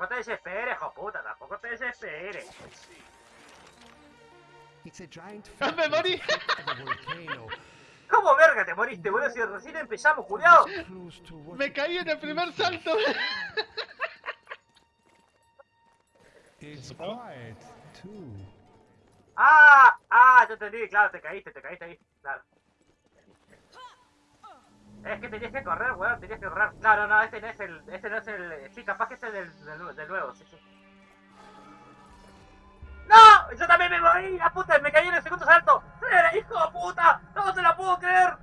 tampoco te desesperes, hijo puta, tampoco te desesperes. It's a giant ¡Ah, me morí! ¿Cómo verga te moriste, boludo? Si recién empezamos, what Me caí en el primer salto. Ah, ah, yo entendí, claro, te caíste, te caíste ahí, claro. Es que tenías que correr, weón, tenías que correr. No, no, no, este no es el. Este no es el. Eh, sí, capaz que este es del, del, nuevo, sí, sí. ¡No! ¡Yo también me morí! ¡La puta! ¡Me caí en el segundo salto! Hijo de puta! ¡No te la puedo creer!